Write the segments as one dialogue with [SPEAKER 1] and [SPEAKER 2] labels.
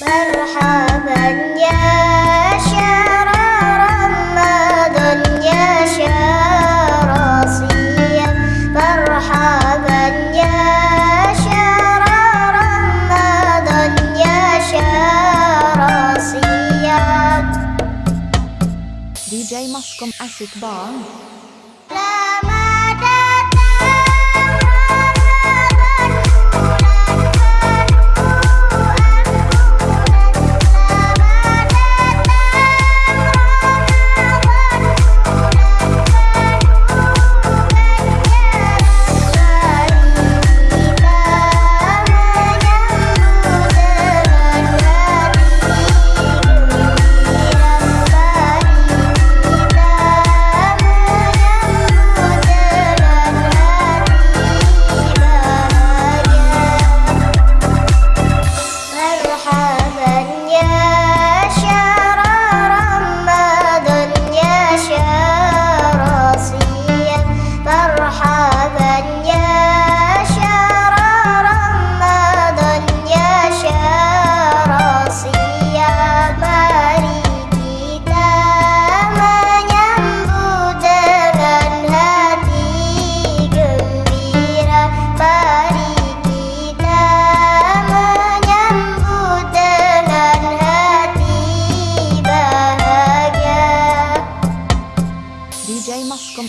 [SPEAKER 1] مرحبا يا شهر رمضان يا شهر صيام. مرحبا يا شهر رمضان يا شهر صيام. دي جي مصكم أسد بان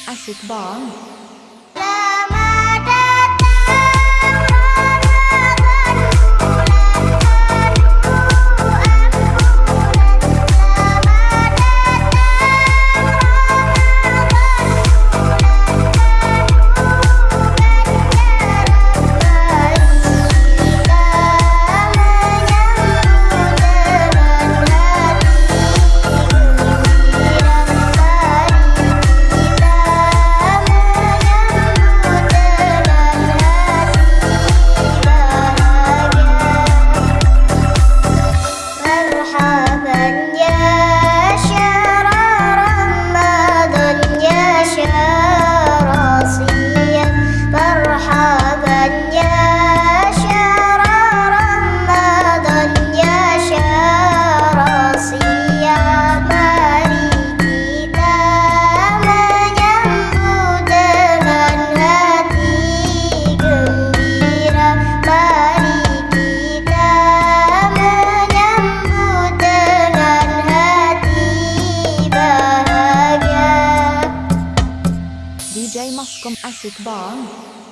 [SPEAKER 1] Erset Baen. som er.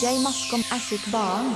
[SPEAKER 2] DJ Maskom er sitt barn.